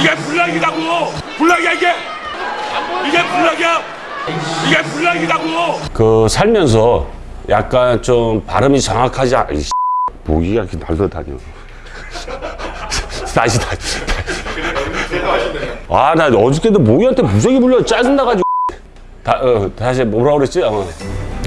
이게 불락이라고. 불락이야 이게. 이게 불락이야. 이게 불락이라고. 그 살면서 약간 좀 발음이 정확하지 않... 이 모기가 이렇게 날려다녀. 다시 다시. 아나 어저께도 모기한테 무적이 불려 짜증나가지고. 다, 어, 다시 뭐라 그랬지? 어.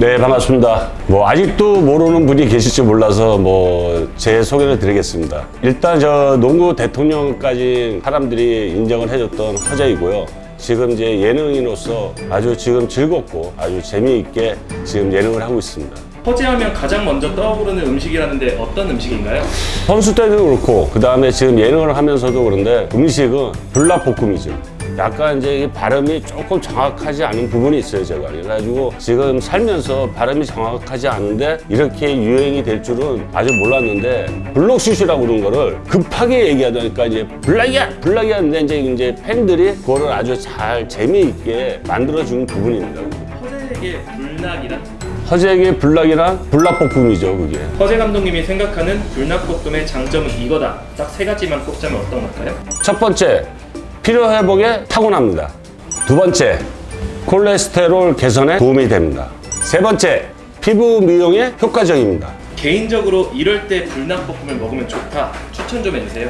네 반갑습니다 뭐 아직도 모르는 분이 계실지 몰라서 뭐 제 소개를 드리겠습니다 일단 저 농구 대통령까지 사람들이 인정을 해줬던 허재이고요 지금 이제 예능인으로서 아주 지금 즐겁고 아주 재미있게 지금 예능을 하고 있습니다 허재하면 가장 먼저 떠오르는 음식이라는데 어떤 음식인가요? 선수 때도 그렇고 그 다음에 지금 예능을 하면서도 그런데 음식은 불닭볶음이죠. 약간 이제 이 발음이 조금 정확하지 않은 부분이 있어요 제가 그래가지고 지금 살면서 발음이 정확하지 않은데 이렇게 유행이 될 줄은 아주 몰랐는데 블록슛이라고 그러는 거를 급하게 얘기하다니까 이제 블락이야 블락이야 하는데 이제 이제 팬들이 그거를 아주 잘 재미있게 만들어준 부분입니다 허재에게 불낙이란? 허재에게 블락이란 불닭볶음이죠 그게 허재 감독님이 생각하는 불낙볶음의 장점은 이거다. 딱 세 가지만 꼽자면 어떤 걸까요? 첫 번째, 피로 회복에 타고납니다. 두 번째, 콜레스테롤 개선에 도움이 됩니다. 세 번째, 피부 미용에 효과적입니다. 개인적으로 이럴 때 불낙볶음을 먹으면 좋다. 추천 좀 해주세요.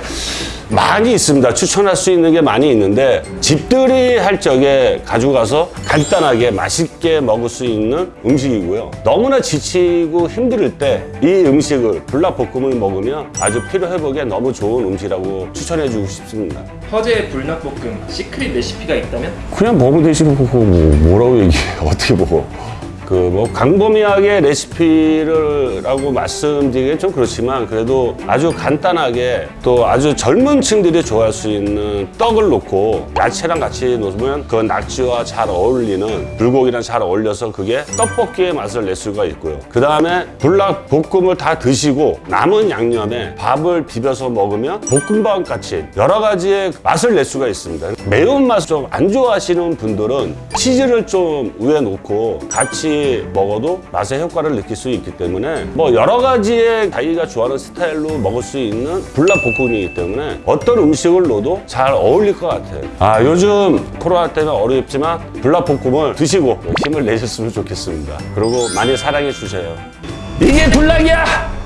많이 있습니다. 추천할 수 있는 게 많이 있는데 집들이 할 적에 가지고 가서 간단하게 맛있게 먹을 수 있는 음식이고요. 너무나 지치고 힘들 때 이 음식을 불닭볶음을 먹으면 아주 피로 회복에 너무 좋은 음식이라고 추천해 주고 싶습니다. 허재의 불낙볶음 시크릿 레시피가 있다면? 그냥 먹으면 뭐, 뭐, 뭐라고 얘기해 어떻게 먹어 그뭐 강범위하게 레시피를 라고 말씀드리기엔 좀 그렇지만 그래도 아주 간단하게 또 아주 젊은 층들이 좋아할 수 있는 떡을 놓고 야채랑 같이 놓으면 그 낙지와 잘 어울리는 불고기랑 잘 어울려서 그게 떡볶이의 맛을 낼 수가 있고요. 그 다음에 불닭 볶음을 다 드시고 남은 양념에 밥을 비벼서 먹으면 볶음밥 같이 여러 가지의 맛을 낼 수가 있습니다. 매운맛 좀 안 좋아하시는 분들은 치즈를 좀 위에 놓고 먹어도 맛의 효과를 느낄 수 있기 때문에 뭐 여러 가지의 자기가 좋아하는 스타일로 먹을 수 있는 불닭볶음이기 때문에 어떤 음식을 넣어도 잘 어울릴 것 같아요. 아 요즘 코로나 때문에 어렵지만 불닭볶음을 드시고 힘을 내셨으면 좋겠습니다. 그리고 많이 사랑해 주세요. 이게 불닭이야